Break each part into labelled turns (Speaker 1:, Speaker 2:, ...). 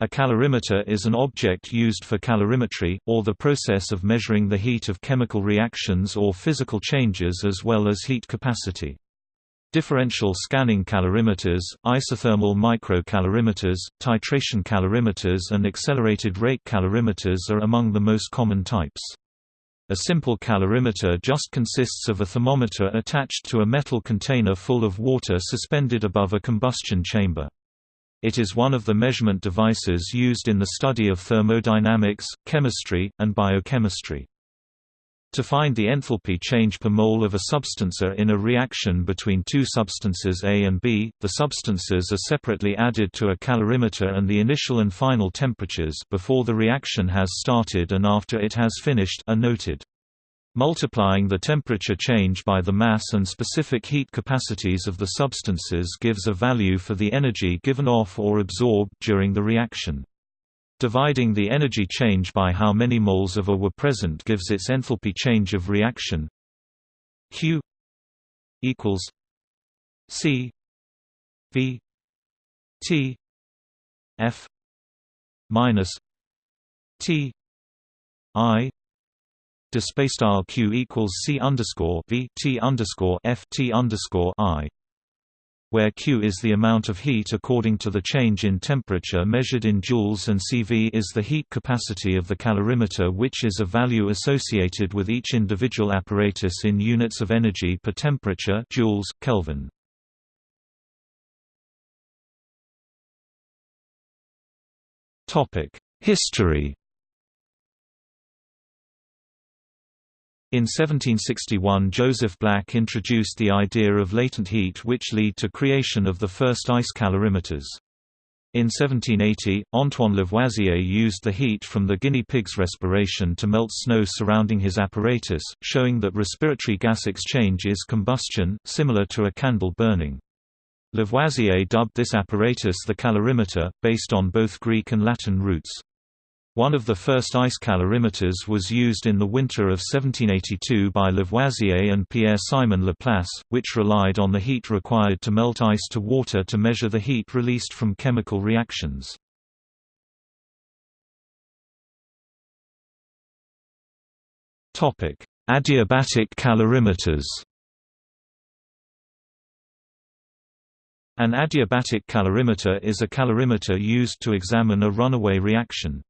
Speaker 1: A calorimeter is an object used for calorimetry, or the process of measuring the heat of chemical reactions or physical changes as well as heat capacity. Differential scanning calorimeters, isothermal microcalorimeters, titration calorimeters and accelerated rate calorimeters are among the most common types. A simple calorimeter just consists of a thermometer attached to a metal container full of water suspended above a combustion chamber. It is one of the measurement devices used in the study of thermodynamics, chemistry, and biochemistry. To find the enthalpy change per mole of a substance in a reaction between two substances A and B, the substances are separately added to a calorimeter and the initial and final temperatures before the reaction has started and after it has finished are noted. Multiplying the temperature change by the mass and specific heat capacities of the substances gives a value for the energy given off or absorbed during the reaction. Dividing the energy change by how many moles of A were present gives its enthalpy change of reaction Q equals C V T F minus T I display style q equals c underscore v t underscore f t underscore i, where q is the amount of heat according to the change in temperature measured in joules and cv is the heat capacity of the calorimeter, which is a value associated with each individual apparatus in units of energy per temperature joules Kelvin. Topic: History In 1761 Joseph Black introduced the idea of latent heat which lead to creation of the first ice calorimeters. In 1780, Antoine Lavoisier used the heat from the guinea pig's respiration to melt snow surrounding his apparatus, showing that respiratory gas exchange is combustion, similar to a candle burning. Lavoisier dubbed this apparatus the calorimeter, based on both Greek and Latin roots. One of the first ice calorimeters was used in the winter of 1782 by Lavoisier and Pierre-Simon Laplace, which relied on the heat required to melt ice to water to measure the heat released from chemical reactions. Adiabatic calorimeters An adiabatic calorimeter is a calorimeter used to examine a runaway reaction.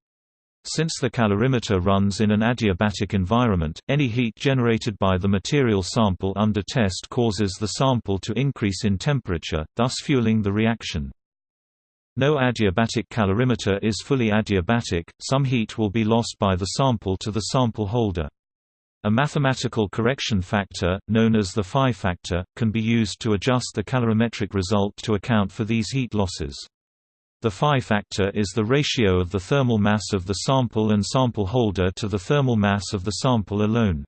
Speaker 1: Since the calorimeter runs in an adiabatic environment, any heat generated by the material sample under test causes the sample to increase in temperature, thus fueling the reaction. No adiabatic calorimeter is fully adiabatic, some heat will be lost by the sample to the sample holder. A mathematical correction factor, known as the phi factor, can be used to adjust the calorimetric result to account for these heat losses. The phi factor is the ratio of the thermal mass of the sample and sample holder to the thermal mass of the sample alone.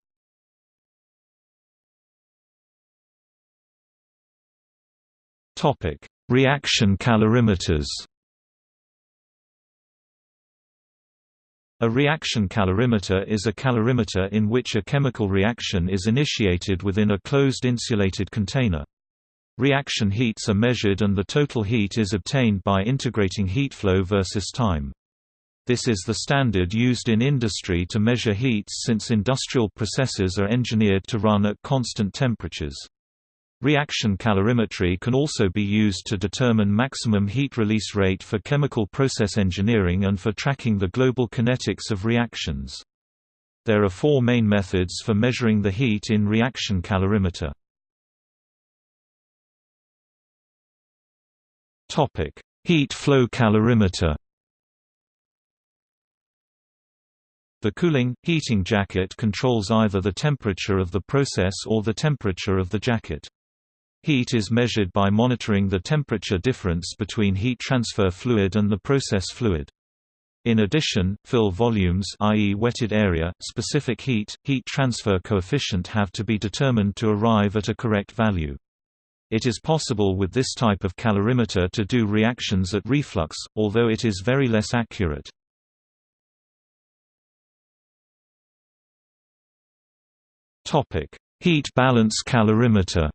Speaker 1: Topic: Reaction calorimeters. A reaction calorimeter is a calorimeter in which a chemical reaction is initiated within a closed insulated container. Reaction heats are measured and the total heat is obtained by integrating heat flow versus time. This is the standard used in industry to measure heats since industrial processes are engineered to run at constant temperatures. Reaction calorimetry can also be used to determine maximum heat release rate for chemical process engineering and for tracking the global kinetics of reactions. There are four main methods for measuring the heat in reaction calorimeter. Topic: Heat flow calorimeter. The cooling, heating jacket controls either the temperature of the process or the temperature of the jacket. Heat is measured by monitoring the temperature difference between heat transfer fluid and the process fluid. In addition, fill volumes i.e. wetted area, specific heat, heat transfer coefficient have to be determined to arrive at a correct value. It is possible with this type of calorimeter to do reactions at reflux, although it is very less accurate. Topic: Heat balance calorimeter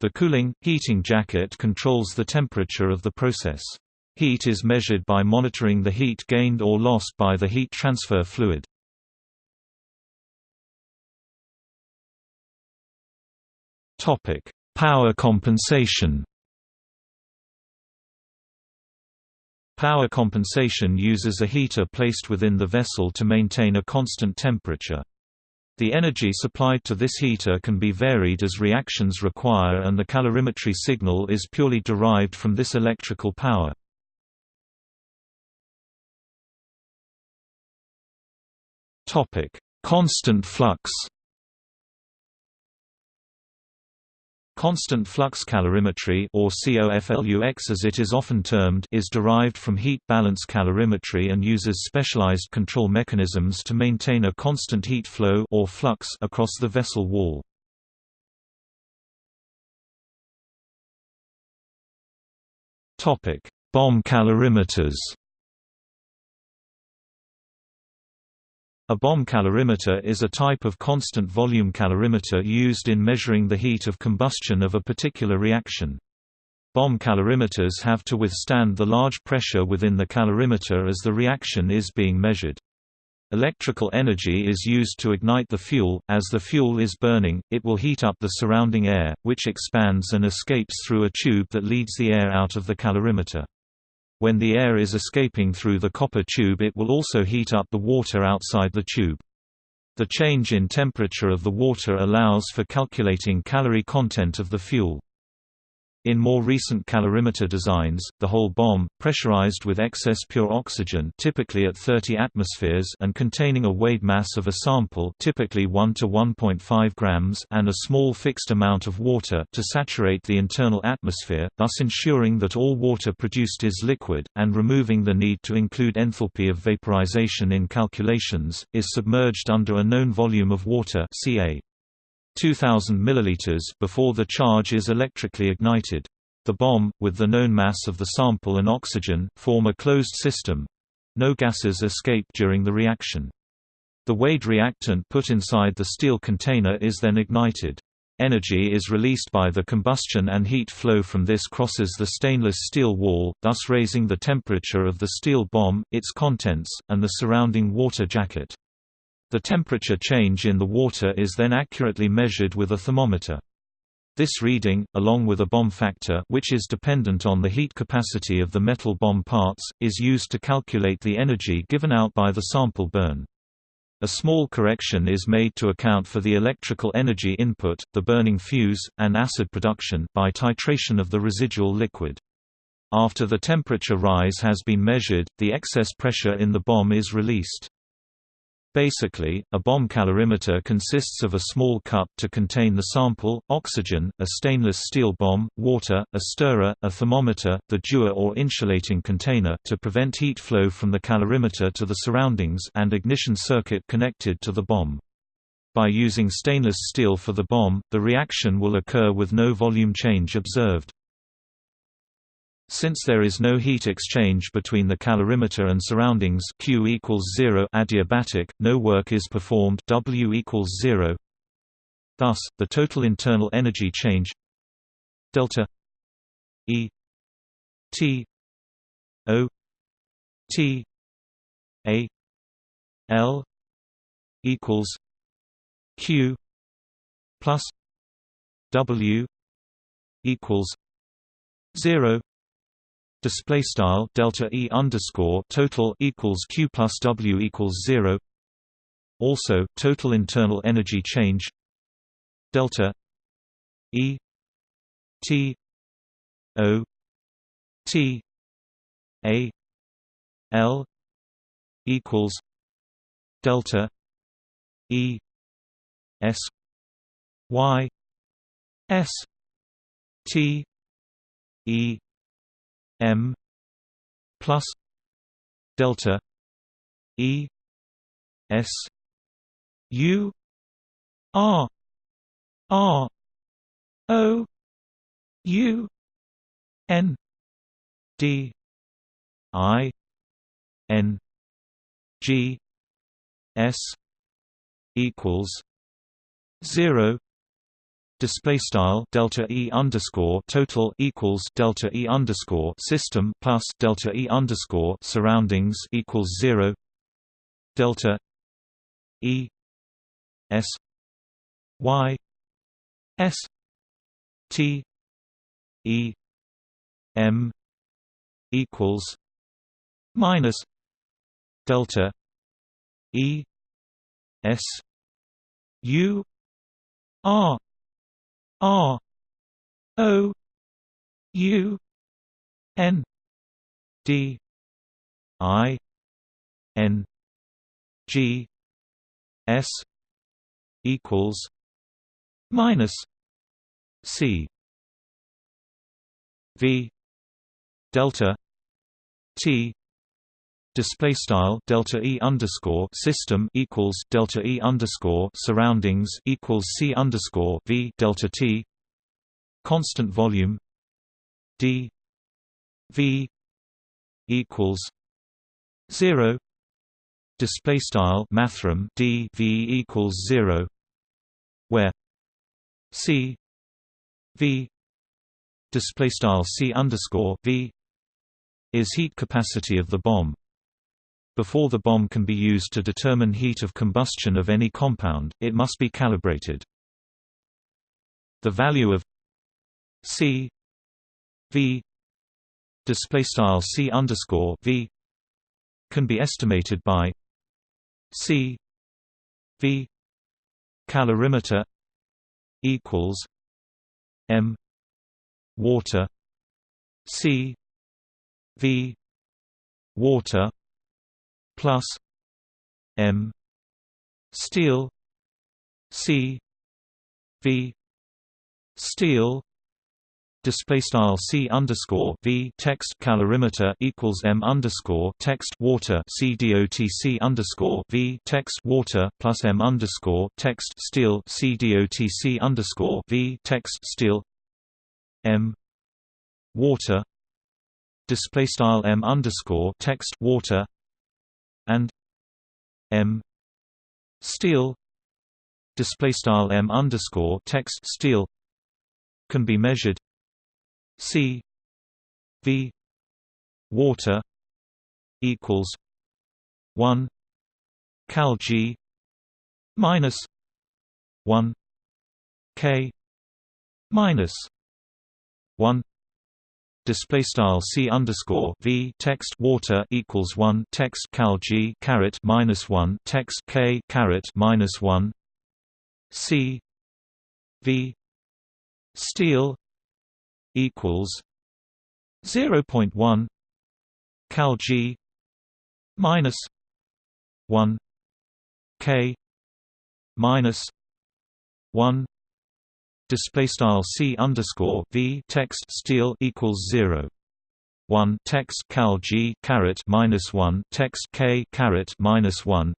Speaker 1: The cooling, heating jacket controls the temperature of the process. Heat is measured by monitoring the heat gained or lost by the heat transfer fluid. Power compensation Power compensation uses a heater placed within the vessel to maintain a constant temperature. The energy supplied to this heater can be varied as reactions require and the calorimetry signal is purely derived from this electrical power. Constant flux Constant flux calorimetry or COFLUX as it is often termed is derived from heat balance calorimetry and uses specialized control mechanisms to maintain a constant heat flow or flux across the vessel wall. Topic: Bomb calorimeters. A bomb calorimeter is a type of constant volume calorimeter used in measuring the heat of combustion of a particular reaction. Bomb calorimeters have to withstand the large pressure within the calorimeter as the reaction is being measured. Electrical energy is used to ignite the fuel. As the fuel is burning, it will heat up the surrounding air, which expands and escapes through a tube that leads the air out of the calorimeter. When the air is escaping through the copper tube it will also heat up the water outside the tube. The change in temperature of the water allows for calculating calorie content of the fuel. In more recent calorimeter designs, the whole bomb, pressurized with excess pure oxygen typically at 30 atmospheres and containing a weighed mass of a sample typically 1 to 1.5 grams and a small fixed amount of water to saturate the internal atmosphere, thus ensuring that all water produced is liquid, and removing the need to include enthalpy of vaporization in calculations, is submerged under a known volume of water ca. 2000 milliliters before the charge is electrically ignited. The bomb, with the known mass of the sample and oxygen, form a closed system. No gases escape during the reaction. The weighed reactant put inside the steel container is then ignited. Energy is released by the combustion and heat flow from this crosses the stainless steel wall, thus raising the temperature of the steel bomb, its contents, and the surrounding water jacket. The temperature change in the water is then accurately measured with a thermometer. This reading, along with a bomb factor which is dependent on the heat capacity of the metal bomb parts, is used to calculate the energy given out by the sample burn. A small correction is made to account for the electrical energy input, the burning fuse, and acid production by titration of the residual liquid. After the temperature rise has been measured, the excess pressure in the bomb is released. Basically, a bomb calorimeter consists of a small cup to contain the sample, oxygen, a stainless steel bomb, water, a stirrer, a thermometer, the dewar or insulating container to prevent heat flow from the calorimeter to the surroundings and ignition circuit connected to the bomb. By using stainless steel for the bomb, the reaction will occur with no volume change observed. Since there is no heat exchange between the calorimeter and surroundings Q equals 0 adiabatic, no work is performed W equals 0. Thus, the total internal energy change delta E T O T A L equals Q plus W equals 0 display style delta e underscore total equals q plus w equals zero. Also, total internal energy change delta e t o t a l equals delta e s y s t e M plus delta E S U R R O U N D I N G S equals zero display style delta e underscore total equals delta e underscore system plus delta e underscore surroundings equals zero delta e s y s t e m equals minus delta e s u r R O U N D I N G S equals minus C V delta T display style delta e underscore system equals delta e underscore surroundings equals c underscore v delta t constant volume d v equals zero display style mathrm d v equals zero where c v display style c underscore v is heat capacity of the bomb before the bomb can be used to determine heat of combustion of any compound, it must be calibrated. The value of C V underscore V can be estimated by C V calorimeter equals M water C V water plus M. Steel. C. V. Steel. Display style C underscore V. Text calorimeter equals M underscore text water. C C underscore V. Text water plus M underscore text steel. C C underscore V. Text steel. M. Water. Display style M underscore text water and m steel display style m underscore text steel can be measured c v water equals 1 cal g minus 1 k minus 1 display style c underscore v text water equals one text cal g caret minus one text k caret minus one c v steel equals zero point one cal g minus one k minus one display style c underscore v text steel equals zero. 1 text cal g caret minus 1 text k caret minus 1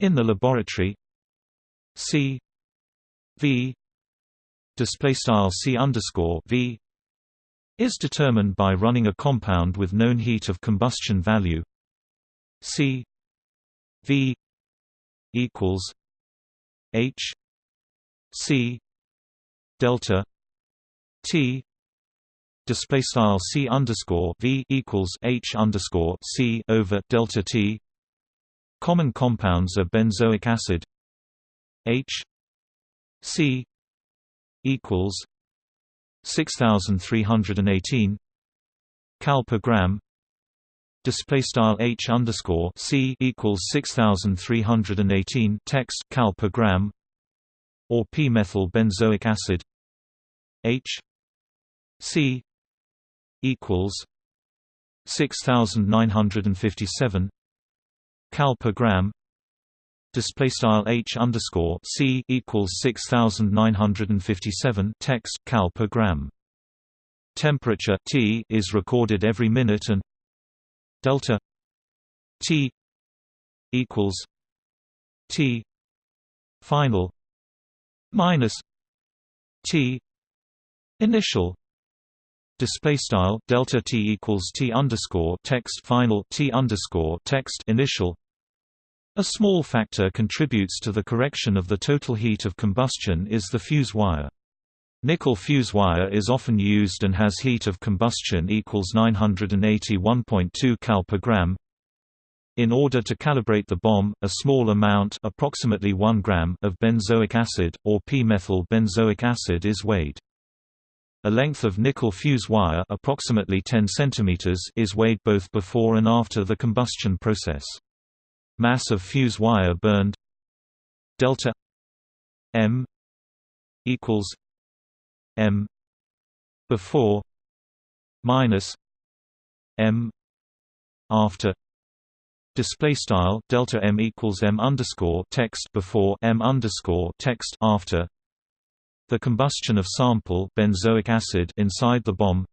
Speaker 1: in the laboratory c v display style c underscore v is determined by running a compound with known heat of combustion value c v equals h c delta T display style C underscore V equals H underscore C over delta T. Common compounds are benzoic acid H C equals 6318 cal per gram display style H underscore C equals 6318 text cal per gram or p-methyl benzoic acid. H. C. equals 6957 cal per gram. Display style H underscore C equals 6957 text cal per gram. Temperature T is recorded every minute and delta T equals T final minus T initial display style delta T equals T underscore text final T underscore text initial A small factor contributes to the correction of the total heat of combustion is the fuse wire. Nickel fuse wire is often used and has heat of combustion equals 981.2 cal per gram. In order to calibrate the bomb, a small amount approximately 1 gram of benzoic acid, or p-methyl benzoic acid is weighed. A length of nickel fuse wire approximately 10 cm is weighed both before and after the combustion process. Mass of fuse wire burned delta m equals m before minus m after display style delta m equals m underscore text before m underscore text after. The combustion of sample benzoic acid inside the bomb.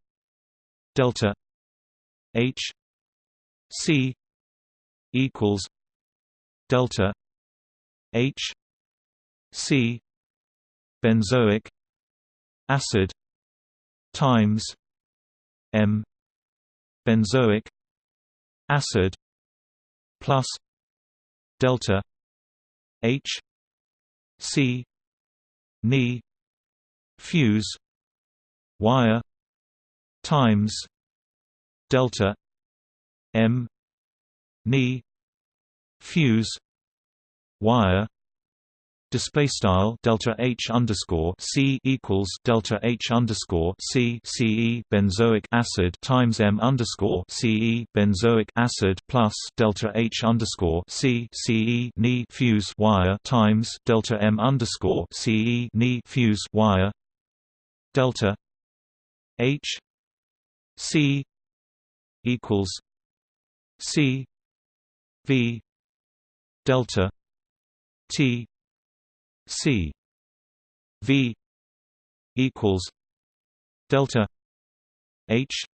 Speaker 1: Delta h c equals delta H C benzoic acid times M benzoic acid plus delta H C Ni fuse wire times delta M Ni fuse wire display style delta H underscore C equals delta H underscore C CE benzoic acid times M underscore CE benzoic acid plus delta H underscore C CE Ni fuse wire times delta M underscore CE Ni fuse wire delta H C equals C V delta T C V equals delta H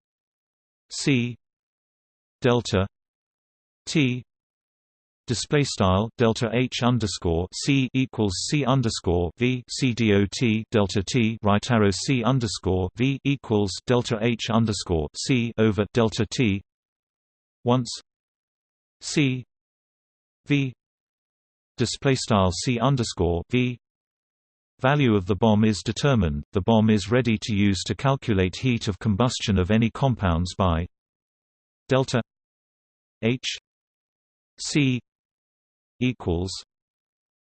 Speaker 1: C delta T display style delta H underscore C equals C underscore V C dot delta T right arrow C underscore V equals delta H underscore C over delta T once C V display style c underscore v. Value of the bomb is determined. The bomb is ready to use to calculate heat of combustion of any compounds by delta h c equals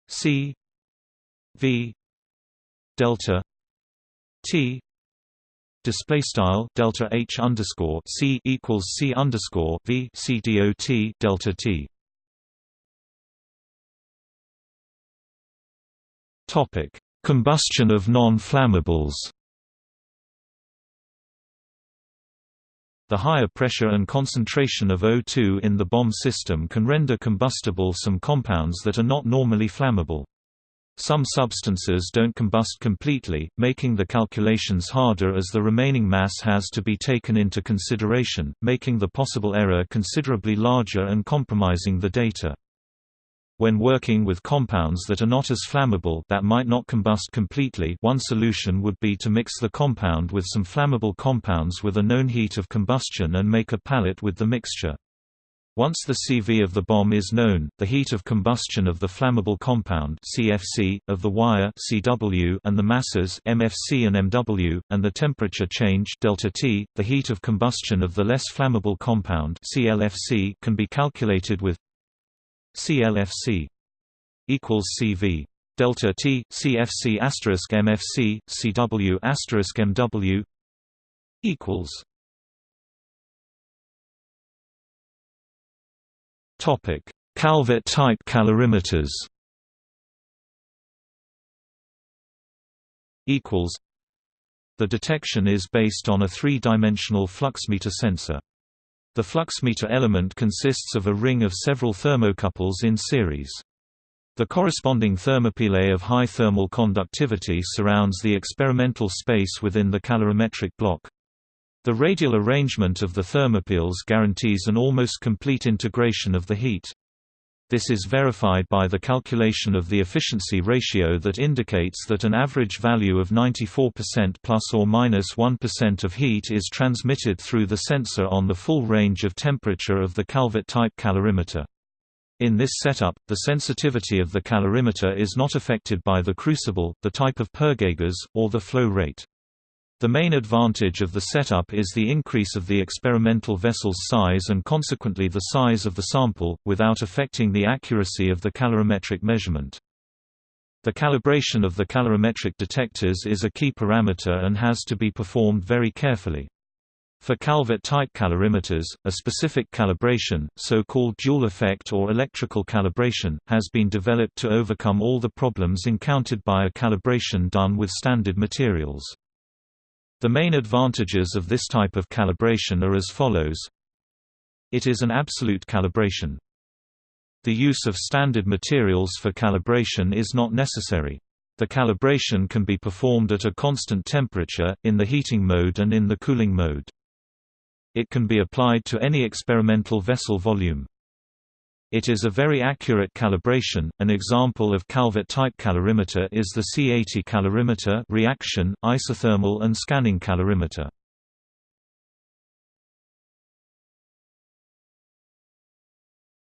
Speaker 1: c v delta t. Display style delta h underscore c equals c underscore v c dot delta t Topic: Combustion of non-flammables. The higher pressure and concentration of O2 in the bomb system can render combustible some compounds that are not normally flammable. Some substances don't combust completely, making the calculations harder as the remaining mass has to be taken into consideration, making the possible error considerably larger and compromising the data. When working with compounds that are not as flammable that might not combust completely one solution would be to mix the compound with some flammable compounds with a known heat of combustion and make a pallet with the mixture. Once the CV of the bomb is known, the heat of combustion of the flammable compound CFC, of the wire CW, and the masses MFC and MW, and the temperature change delta T, the heat of combustion of the less flammable compound CLFC, can be calculated with CLFC equals CV delta T CFC asterisk MFC CW asterisk MW equals Topic Calvet type calorimeters equals The detection is based on a three-dimensional fluxmeter sensor. The fluxmeter element consists of a ring of several thermocouples in series. The corresponding thermopile of high thermal conductivity surrounds the experimental space within the calorimetric block. The radial arrangement of the thermopiles guarantees an almost complete integration of the heat. This is verified by the calculation of the efficiency ratio that indicates that an average value of 94% plus or minus 1 of heat is transmitted through the sensor on the full range of temperature of the Calvet type calorimeter. In this setup, the sensitivity of the calorimeter is not affected by the crucible, the type of purge gas, or the flow rate. The main advantage of the setup is the increase of the experimental vessel's size and consequently the size of the sample, without affecting the accuracy of the calorimetric measurement. The calibration of the calorimetric detectors is a key parameter and has to be performed very carefully. For Calvet-type calorimeters, a specific calibration, so-called dual effect or electrical calibration, has been developed to overcome all the problems encountered by a calibration done with standard materials. The main advantages of this type of calibration are as follows. It is an absolute calibration. The use of standard materials for calibration is not necessary. The calibration can be performed at a constant temperature, in the heating mode and in the cooling mode. It can be applied to any experimental vessel volume. It is a very accurate calibration. An example of Calvet-type calorimeter is the C80 calorimeter reaction, isothermal and scanning calorimeter.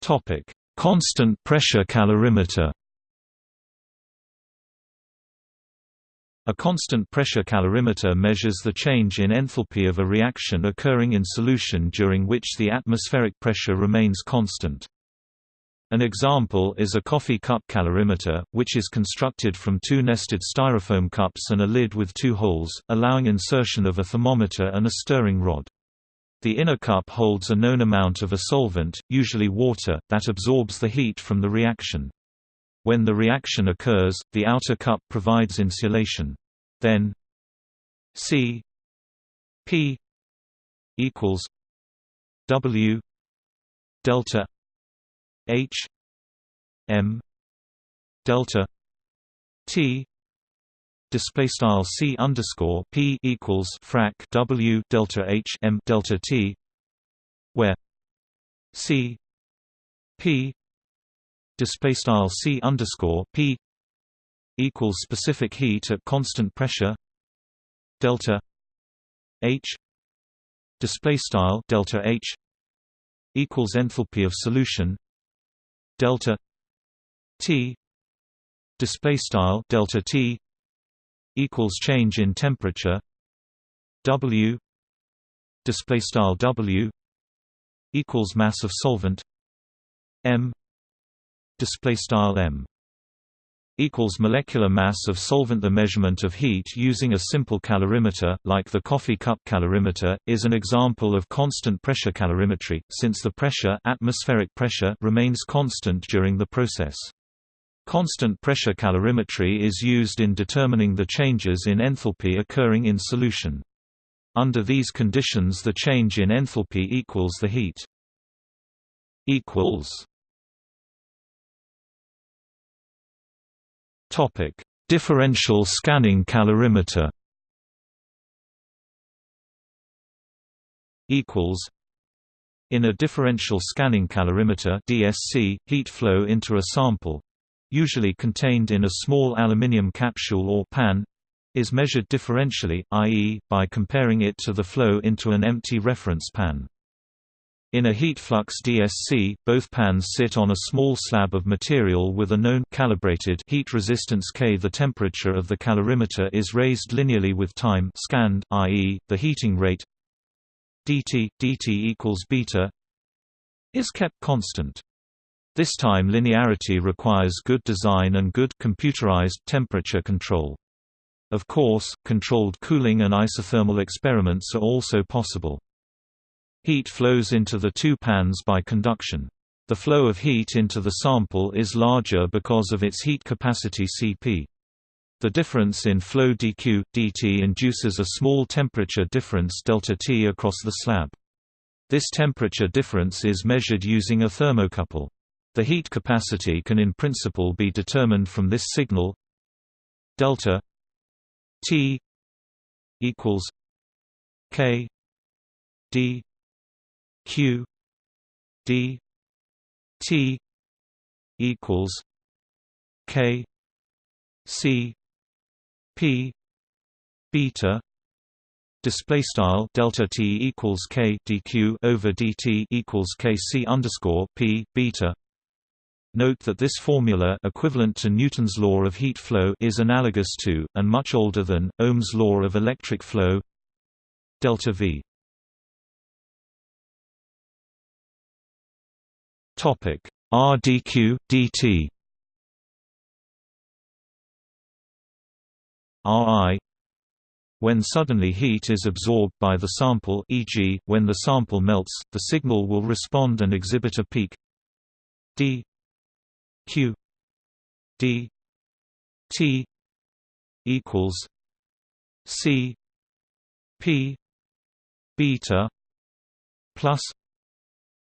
Speaker 1: Topic: Constant pressure calorimeter. A constant pressure calorimeter measures the change in enthalpy of a reaction occurring in solution during which the atmospheric pressure remains constant. An example is a coffee cup calorimeter, which is constructed from two nested styrofoam cups and a lid with two holes, allowing insertion of a thermometer and a stirring rod. The inner cup holds a known amount of a solvent, usually water, that absorbs the heat from the reaction. When the reaction occurs, the outer cup provides insulation. Then C P equals W delta H M delta T display style C underscore P equals frac W delta H M delta T where C P display style c underscore p equals specific heat at constant pressure delta h display style delta h equals enthalpy of solution delta t display style delta t equals change in temperature w display style w equals mass of solvent m display style m equals molecular mass of solvent. The measurement of heat using a simple calorimeter, like the coffee cup calorimeter, is an example of constant pressure calorimetry, since the pressure, atmospheric pressure remains constant during the process. Constant pressure calorimetry is used in determining the changes in enthalpy occurring in solution. Under these conditions the change in enthalpy equals the heat. equals Topic: Differential scanning calorimeter. Equals. In a differential scanning calorimeter (DSC), heat flow into a sample, usually contained in a small aluminium capsule or pan, is measured differentially, i.e., by comparing it to the flow into an empty reference pan. In a heat flux DSC, both pans sit on a small slab of material with a known calibrated heat resistance K. The temperature of the calorimeter is raised linearly with time scanned, i.e., the heating rate dt dt equals beta is kept constant. This time linearity requires good design and good computerized temperature control. Of course, controlled cooling and isothermal experiments are also possible. Heat flows into the two pans by conduction. The flow of heat into the sample is larger because of its heat capacity Cp. The difference in flow dq, dt induces a small temperature difference ΔT across the slab. This temperature difference is measured using a thermocouple. The heat capacity can in principle be determined from this signal delta T equals K D q d t equals k c p beta display style delta t equals k dq over dt equals k c underscore p beta Note that this formula equivalent to Newton's law of heat flow is analogous to, and much older than, Ohm's law of electric flow delta V. Topic. R dq dt Ri when suddenly heat is absorbed by the sample e.g., when the sample melts, the signal will respond and exhibit a peak. D. Q. D. T. equals c. P. Beta plus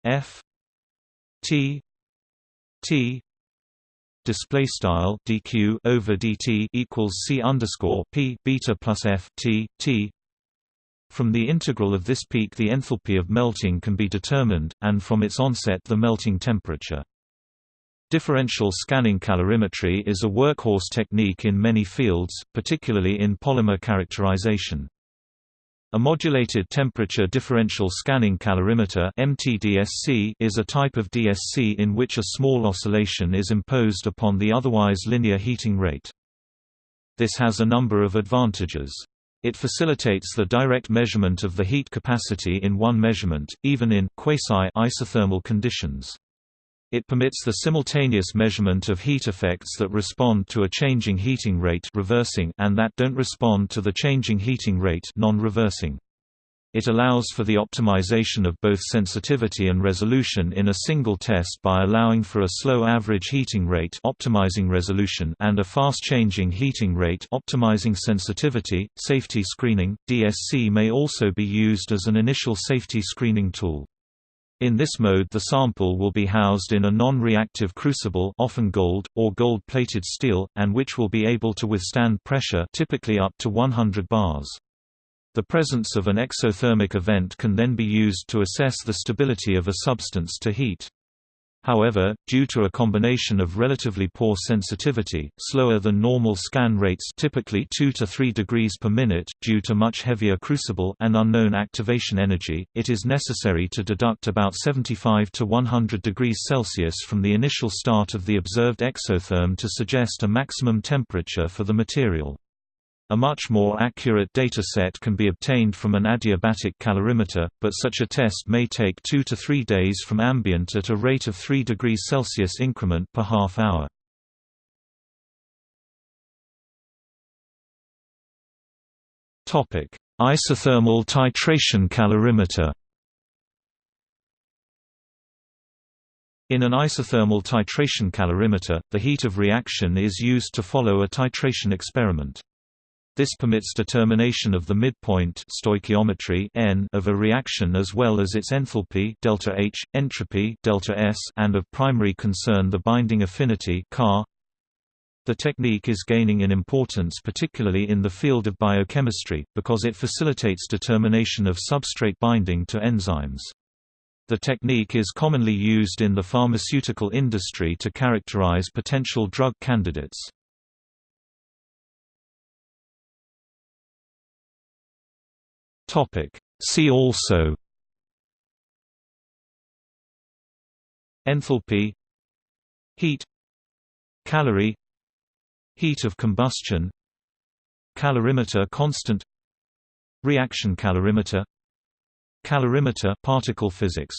Speaker 1: f t t display style dq over dt equals c underscore p beta plus f t t. From the integral of this peak, the enthalpy of melting can be determined, and from its onset, the melting temperature. Differential scanning calorimetry is a workhorse technique in many fields, particularly in polymer characterization. A modulated temperature differential scanning calorimeter (MTDSC) is a type of DSC in which a small oscillation is imposed upon the otherwise linear heating rate. This has a number of advantages. It facilitates the direct measurement of the heat capacity in one measurement, even in quasi-isothermal conditions. It permits the simultaneous measurement of heat effects that respond to a changing heating rate reversing and that don't respond to the changing heating rate non-reversing. It allows for the optimization of both sensitivity and resolution in a single test by allowing for a slow average heating rate optimizing resolution and a fast changing heating rate optimizing sensitivity. Safety screening DSC may also be used as an initial safety screening tool. In this mode the sample will be housed in a non-reactive crucible often gold, or gold-plated steel, and which will be able to withstand pressure typically up to 100 bars. The presence of an exothermic event can then be used to assess the stability of a substance to heat. However, due to a combination of relatively poor sensitivity, slower than normal scan rates typically 2 to 3 degrees per minute, due to much heavier crucible and unknown activation energy, it is necessary to deduct about 75 to 100 degrees Celsius from the initial start of the observed exotherm to suggest a maximum temperature for the material. A much more accurate dataset can be obtained from an adiabatic calorimeter, but such a test may take 2 to 3 days from ambient at a rate of 3 degrees Celsius increment per half hour. Topic: Isothermal titration calorimeter. In an isothermal titration calorimeter, the heat of reaction is used to follow a titration experiment. This permits determination of the midpoint stoichiometry n of a reaction as well as its enthalpy delta H, entropy delta S, and of primary concern the binding affinity Ca. The technique is gaining in importance particularly in the field of biochemistry, because it facilitates determination of substrate binding to enzymes. The technique is commonly used in the pharmaceutical industry to characterize potential drug candidates. Topic. See also Enthalpy Heat Calorie Heat of combustion Calorimeter constant Reaction calorimeter Calorimeter particle physics